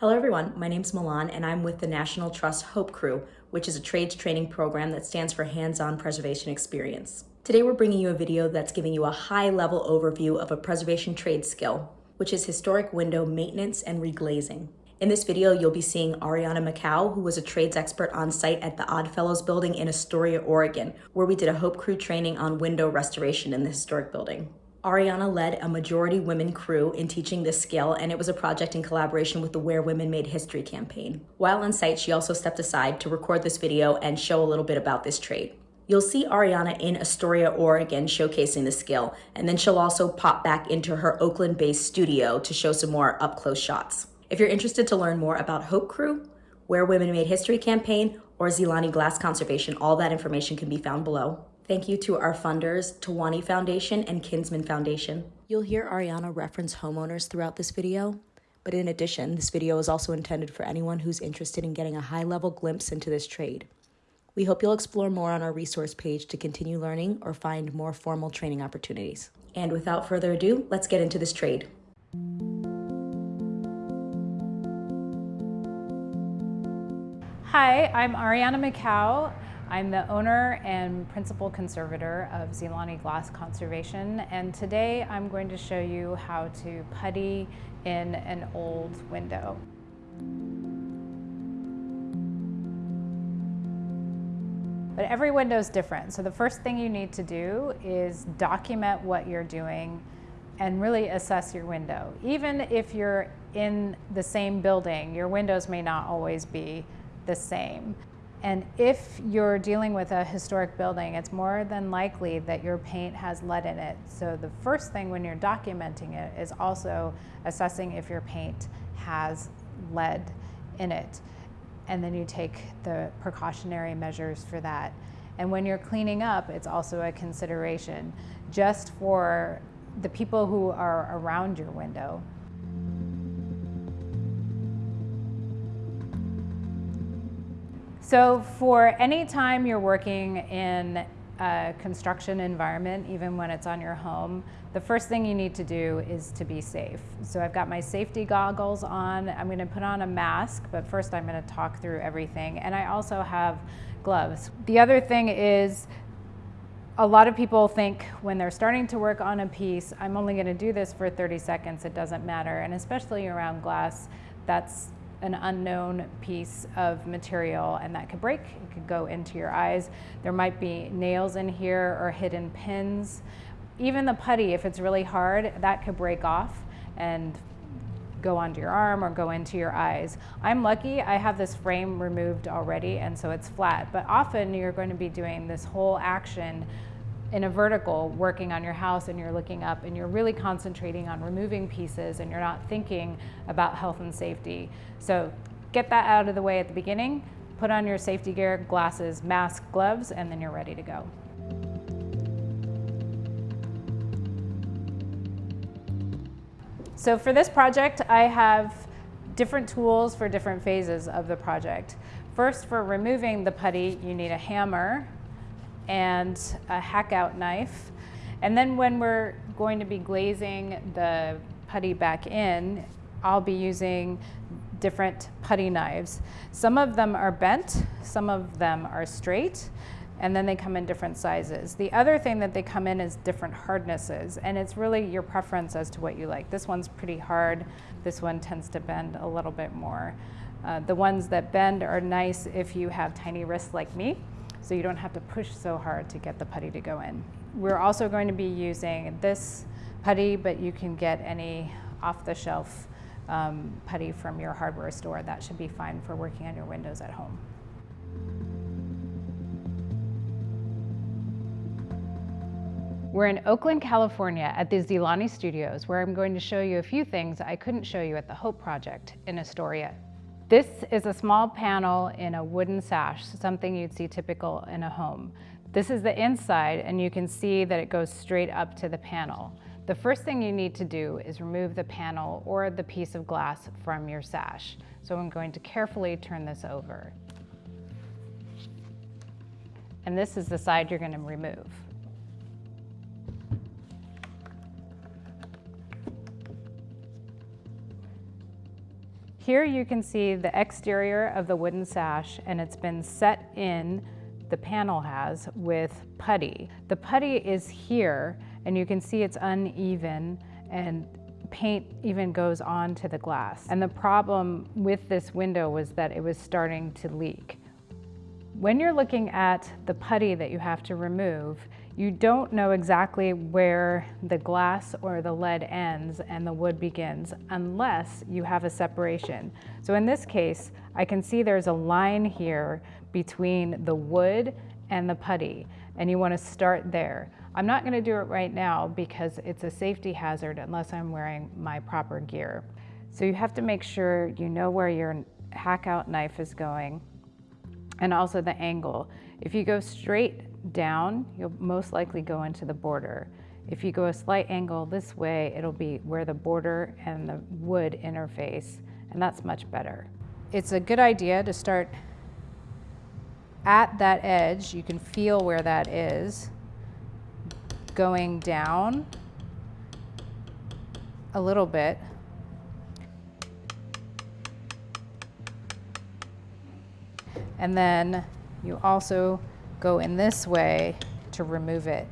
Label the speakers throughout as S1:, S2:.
S1: Hello everyone, my name's Milan and I'm with the National Trust HOPE Crew, which is a trades training program that stands for Hands-On Preservation Experience. Today we're bringing you a video that's giving you a high-level overview of a preservation trade skill, which is historic window maintenance and reglazing. In this video, you'll be seeing Ariana Makau, who was a trades expert on site at the Oddfellows building in Astoria, Oregon, where we did a HOPE Crew training on window restoration in the historic building. Ariana led a majority women crew in teaching this skill, and it was a project in collaboration with the Where Women Made History campaign. While on site, she also stepped aside to record this video and show a little bit about this trade. You'll see Ariana in Astoria, Oregon showcasing the skill, and then she'll also pop back into her Oakland-based studio to show some more up-close shots. If you're interested to learn more about Hope Crew, Where Women Made History campaign, or Nzilani Glass Conservation, all that information can be found below. Thank you to our funders, Tawani Foundation and Kinsman Foundation. You'll hear Ariana reference homeowners throughout this video, but in addition, this video is also intended for anyone who's interested in getting a high-level glimpse into this trade. We hope you'll explore more on our resource page to continue learning or find more formal training opportunities. And without further ado, let's get into this trade.
S2: Hi, I'm Ariana Makau. I'm the owner and principal conservator of Nzilani Glass Conservation and today I'm going to show you how to putty in an old window. But every window is different. So the first thing you need to do is document what you're doing and really assess your window. Even if you're in the same building, your windows may not always be the same. And if you're dealing with a historic building, it's more than likely that your paint has lead in it. So the first thing when you're documenting it is also assessing if your paint has lead in it. And then you take the precautionary measures for that. And when you're cleaning up, it's also a consideration just for the people who are around your window. So for any time you're working in a construction environment, even when it's on your home, the first thing you need to do is to be safe. So I've got my safety goggles on. I'm gonna put on a mask, but first I'm gonna talk through everything. And I also have gloves. The other thing is a lot of people think when they're starting to work on a piece, I'm only gonna do this for 30 seconds, it doesn't matter. And especially around glass, that's an unknown piece of material and that could break. It could go into your eyes. There might be nails in here or hidden pins. Even the putty, if it's really hard, that could break off and go onto your arm or go into your eyes. I'm lucky I have this frame removed already and so it's flat, but often you're going to be doing this whole action in a vertical working on your house and you're looking up and you're really concentrating on removing pieces and you're not thinking about health and safety. So get that out of the way at the beginning, put on your safety gear, glasses, mask, gloves, and then you're ready to go. So for this project, I have different tools for different phases of the project. First, for removing the putty, you need a hammer and a hack out knife. And then when we're going to be glazing the putty back in, I'll be using different putty knives. Some of them are bent, some of them are straight, and then they come in different sizes. The other thing that they come in is different hardnesses, and it's really your preference as to what you like. This one's pretty hard, this one tends to bend a little bit more. Uh, the ones that bend are nice if you have tiny wrists like me, so you don't have to push so hard to get the putty to go in. We're also going to be using this putty, but you can get any off-the-shelf um, putty from your hardware store. That should be fine for working on your windows at home. We're in Oakland, California at the Nzilani Studios, where I'm going to show you a few things I couldn't show you at the Hope Project in Astoria. This is a small panel in a wooden sash, something you'd see typical in a home. This is the inside and you can see that it goes straight up to the panel. The first thing you need to do is remove the panel or the piece of glass from your sash. So I'm going to carefully turn this over. And this is the side you're going to remove. Here you can see the exterior of the wooden sash and it's been set in, the panel has, with putty. The putty is here and you can see it's uneven and paint even goes on to the glass. And the problem with this window was that it was starting to leak. When you're looking at the putty that you have to remove, you don't know exactly where the glass or the lead ends and the wood begins unless you have a separation. So in this case, I can see there's a line here between the wood and the putty, and you wanna start there. I'm not gonna do it right now because it's a safety hazard unless I'm wearing my proper gear. So you have to make sure you know where your hack out knife is going and also the angle. If you go straight down, you'll most likely go into the border. If you go a slight angle this way, it'll be where the border and the wood interface, and that's much better. It's a good idea to start at that edge. You can feel where that is, going down a little bit And then you also go in this way to remove it.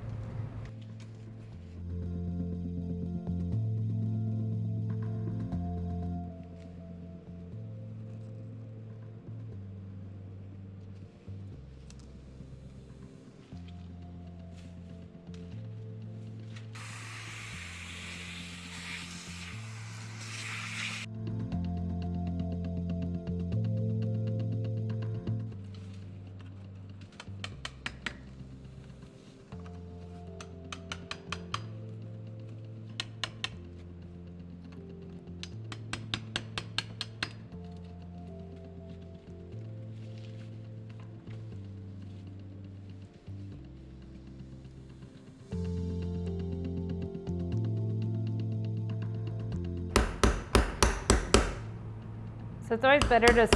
S2: So it's always better to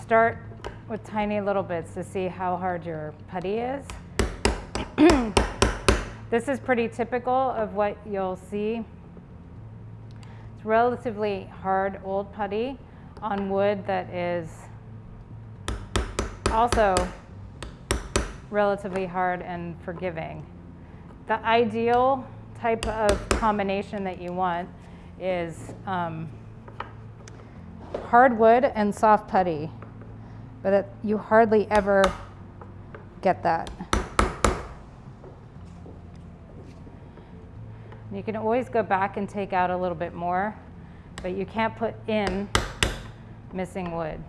S2: start with tiny little bits to see how hard your putty is. this is pretty typical of what you'll see. It's relatively hard old putty on wood that is also relatively hard and forgiving. The ideal type of combination that you want is um, hardwood and soft putty, but it, you hardly ever get that. You can always go back and take out a little bit more, but you can't put in missing wood.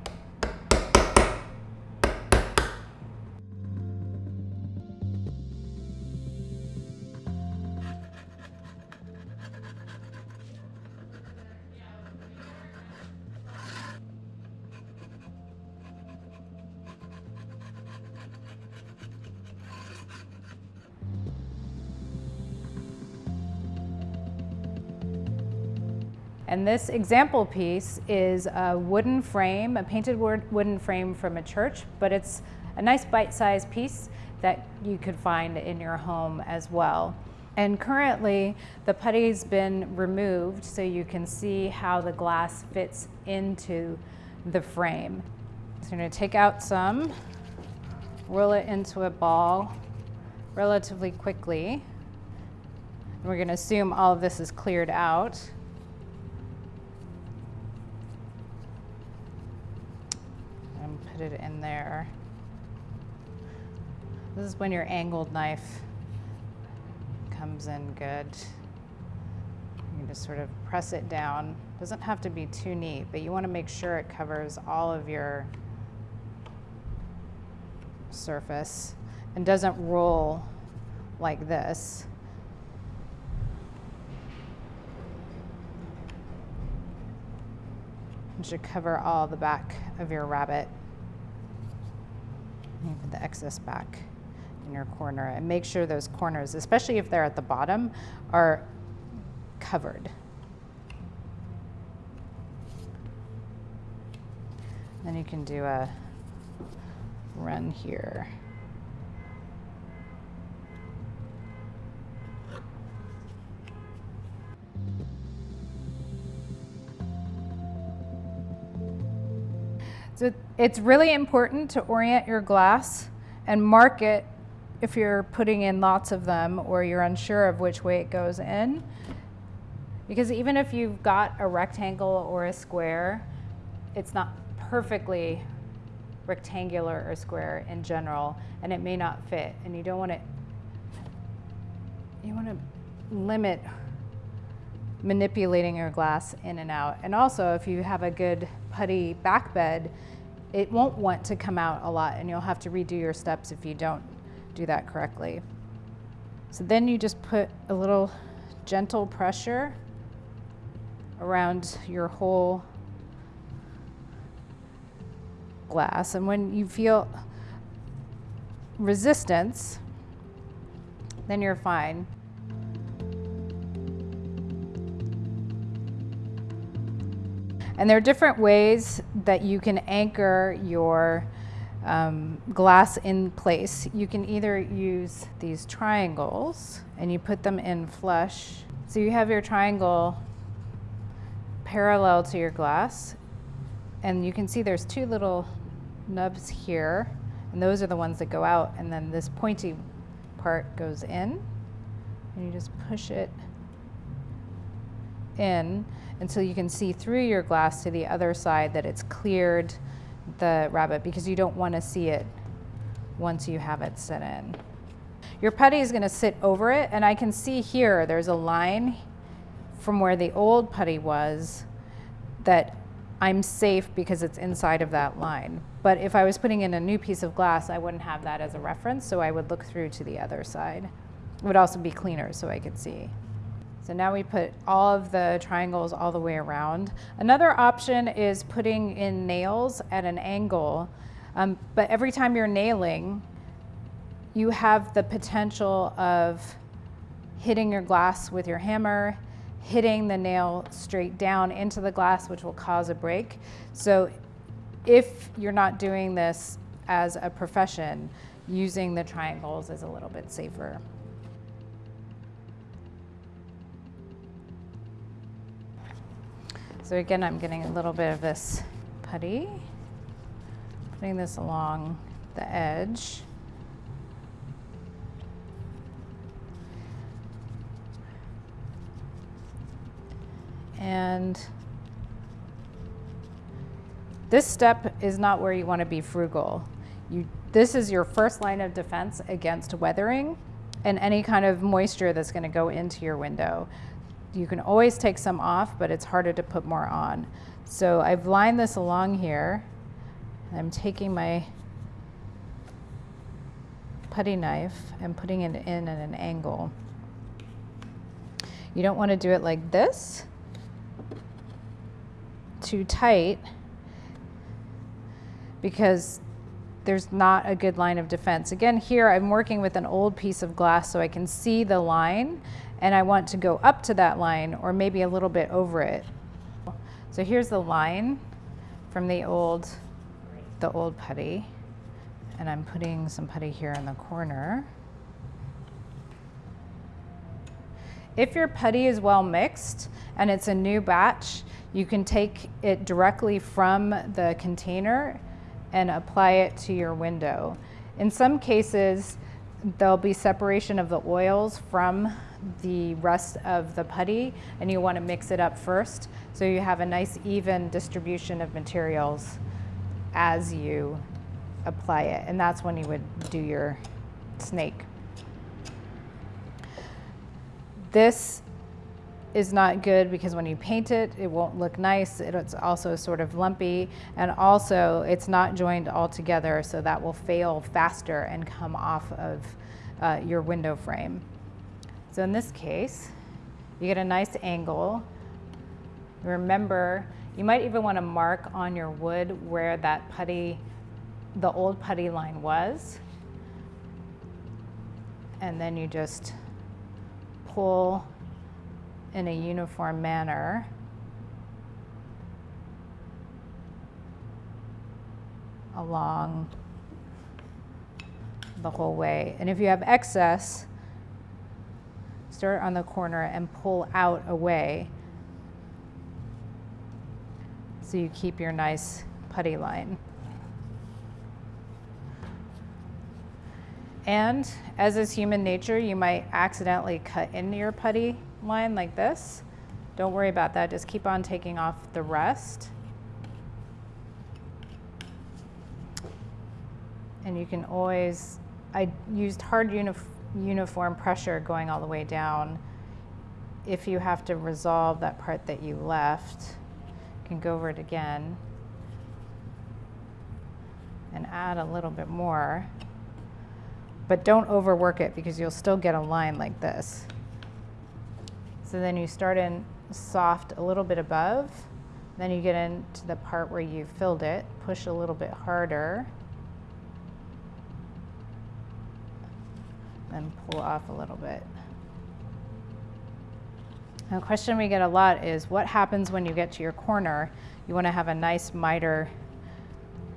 S2: And this example piece is a wooden frame, a painted wooden frame from a church, but it's a nice bite-sized piece that you could find in your home as well. And currently, the putty's been removed so you can see how the glass fits into the frame. So I'm gonna take out some, roll it into a ball relatively quickly. We're gonna assume all of this is cleared out. Put it in there. This is when your angled knife comes in good. You just sort of press it down. Doesn't have to be too neat, but you want to make sure it covers all of your surface and doesn't roll like this. It should cover all the back of your rabbet. You put the excess back in your corner and make sure those corners, especially if they're at the bottom, are covered. Then you can do a run here. So it's really important to orient your glass and mark it if you're putting in lots of them or you're unsure of which way it goes in. Because even if you've got a rectangle or a square, it's not perfectly rectangular or square in general, and it may not fit. And you don't want to, you want to limit manipulating your glass in and out. And also, if you have a good putty back bed, it won't want to come out a lot, and you'll have to redo your steps if you don't do that correctly. So then you just put a little gentle pressure around your whole glass. And when you feel resistance, then you're fine. And there are different ways that you can anchor your um, glass in place. You can either use these triangles and you put them in flush. So you have your triangle parallel to your glass and you can see there's two little nubs here and those are the ones that go out and then this pointy part goes in and you just push it in until you can see through your glass to the other side that it's cleared the rabbet because you don't want to see it once you have it set in. Your putty is going to sit over it and I can see here there's a line from where the old putty was that I'm safe because it's inside of that line. But if I was putting in a new piece of glass, I wouldn't have that as a reference, so I would look through to the other side. It would also be cleaner so I could see. So now we put all of the triangles all the way around. Another option is putting in nails at an angle, um, but every time you're nailing, you have the potential of hitting your glass with your hammer, hitting the nail straight down into the glass, which will cause a break. So if you're not doing this as a profession, using the triangles is a little bit safer. So again, I'm getting a little bit of this putty, putting this along the edge. And this step is not where you want to be frugal. You, this is your first line of defense against weathering and any kind of moisture that's going to go into your window you can always take some off, but it's harder to put more on. So I've lined this along here. I'm taking my putty knife and putting it in at an angle. You don't want to do it like this, too tight, because there's not a good line of defense. Again, here I'm working with an old piece of glass so I can see the line and I want to go up to that line or maybe a little bit over it. So here's the line from the old, the old putty. And I'm putting some putty here in the corner. If your putty is well mixed and it's a new batch, you can take it directly from the container and apply it to your window. In some cases, there'll be separation of the oils from the rest of the putty and you want to mix it up first so you have a nice even distribution of materials as you apply it and that's when you would do your snake. This is not good because when you paint it, it won't look nice. It's also sort of lumpy and also it's not joined all together so that will fail faster and come off of uh, your window frame. So in this case, you get a nice angle. Remember, you might even want to mark on your wood where that putty, the old putty line was. And then you just pull in a uniform manner. along the whole way. And if you have excess, start on the corner and pull out away so you keep your nice putty line. And as is human nature, you might accidentally cut into your putty line like this. Don't worry about that, just keep on taking off the rest. And you can always, I used hard unif uniform pressure going all the way down. If you have to resolve that part that you left, you can go over it again and add a little bit more. But don't overwork it because you'll still get a line like this. So then you start in soft a little bit above, then you get into the part where you filled it, push a little bit harder, and pull off a little bit. A question we get a lot is what happens when you get to your corner? You want to have a nice miter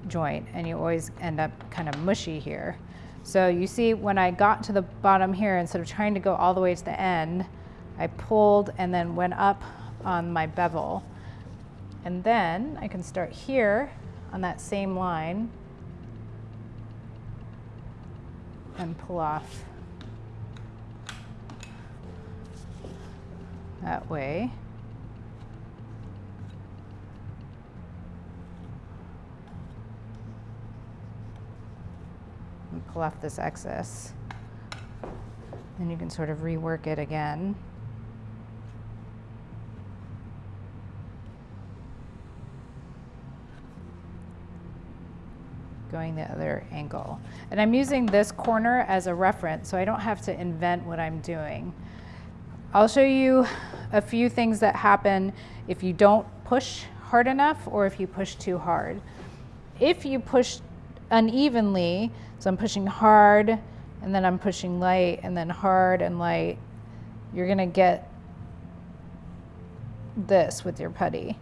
S2: joint, and you always end up kind of mushy here. So you see when I got to the bottom here, instead of trying to go all the way to the end, I pulled and then went up on my bevel. And then I can start here on that same line and pull off that way. And pull off this excess. Then you can sort of rework it again. going the other angle. And I'm using this corner as a reference so I don't have to invent what I'm doing. I'll show you a few things that happen if you don't push hard enough or if you push too hard. If you push unevenly, so I'm pushing hard and then I'm pushing light and then hard and light, you're gonna get this with your putty.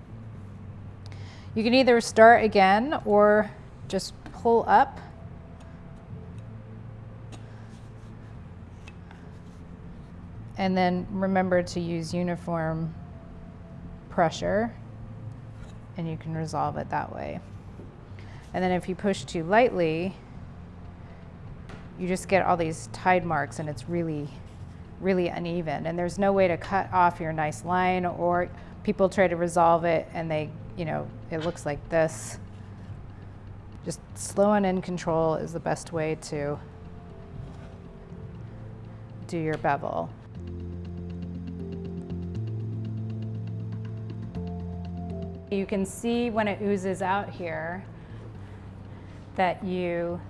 S2: You can either start again or just pull up. And then remember to use uniform pressure and you can resolve it that way. And then if you push too lightly, you just get all these tide marks and it's really, really uneven. And there's no way to cut off your nice line or people try to resolve it and they, you know, it looks like this. Just slow and in control is the best way to do your bevel. You can see when it oozes out here that you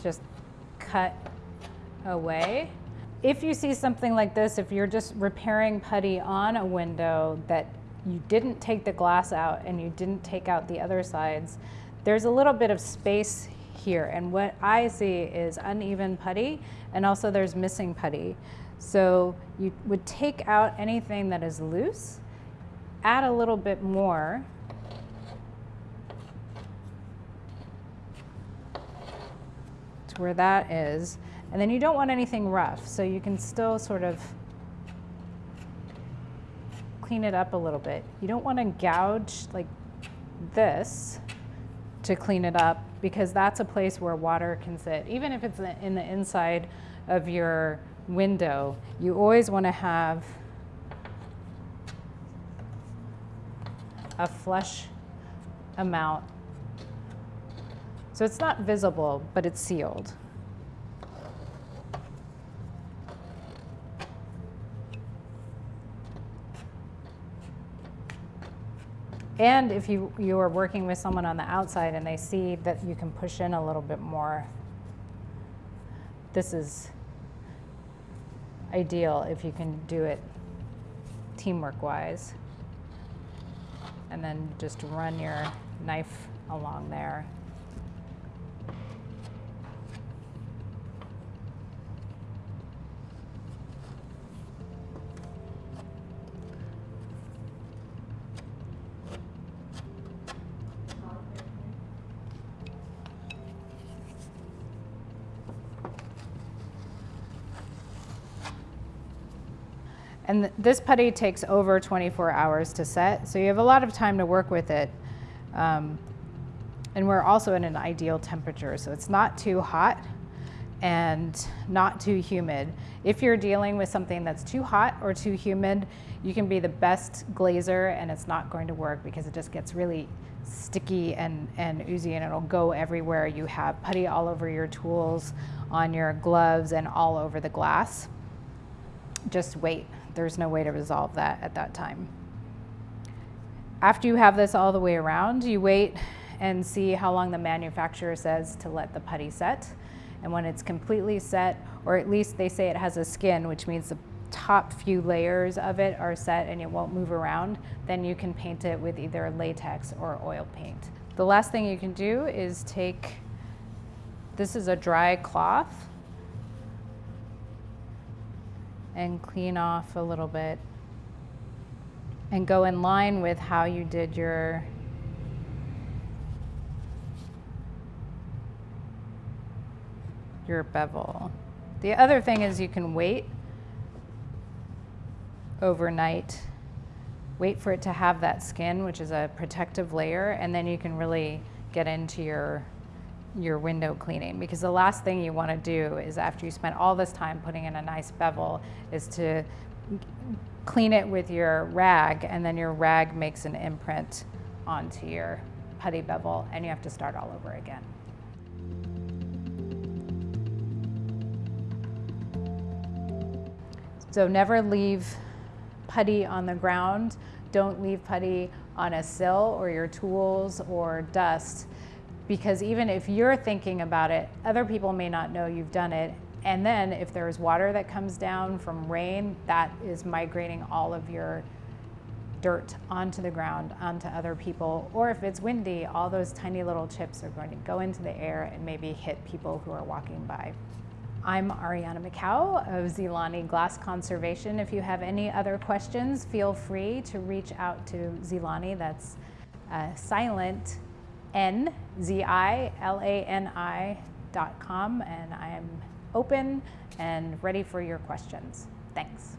S2: just cut away. If you see something like this, if you're just repairing putty on a window that you didn't take the glass out and you didn't take out the other sides, there's a little bit of space here. And what I see is uneven putty and also there's missing putty. So you would take out anything that is loose add a little bit more. To where that is. And then you don't want anything rough, so you can still sort of clean it up a little bit. You don't want to gouge like this to clean it up because that's a place where water can sit. Even if it's in the inside of your window, you always want to have a flush amount. So it's not visible, but it's sealed. And if you, you are working with someone on the outside and they see that you can push in a little bit more, this is ideal if you can do it teamwork wise and then just run your knife along there. And th this putty takes over 24 hours to set, so you have a lot of time to work with it. Um, And we're also in an ideal temperature, so it's not too hot and not too humid. If you're dealing with something that's too hot or too humid, you can be the best glazer and it's not going to work because it just gets really sticky and, and oozy and it'll go everywhere. You have putty all over your tools, on your gloves, and all over the glass. Just wait. There's no way to resolve that at that time. After you have this all the way around, you wait and see how long the manufacturer says to let the putty set. And when it's completely set, or at least they say it has a skin, which means the top few layers of it are set and it won't move around, then you can paint it with either latex or oil paint. The last thing you can do is take, this is a dry cloth, and clean off a little bit and go in line with how you did your your bevel. The other thing is you can wait overnight, wait for it to have that skin, which is a protective layer, and then you can really get into your your window cleaning because the last thing you want to do is after you spend all this time putting in a nice bevel is to clean it with your rag and then your rag makes an imprint onto your putty bevel and you have to start all over again. So never leave putty on the ground. Don't leave putty on a sill or your tools or dust because even if you're thinking about it, other people may not know you've done it. And then if there's water that comes down from rain, that is migrating all of your dirt onto the ground, onto other people. Or if it's windy, all those tiny little chips are going to go into the air and maybe hit people who are walking by. I'm Ariana Makau of Nzilani Glass Conservation. If you have any other questions, feel free to reach out to Nzilani. That's uh, silent N Z I L A N I dot com, and I am open and ready for your questions. Thanks.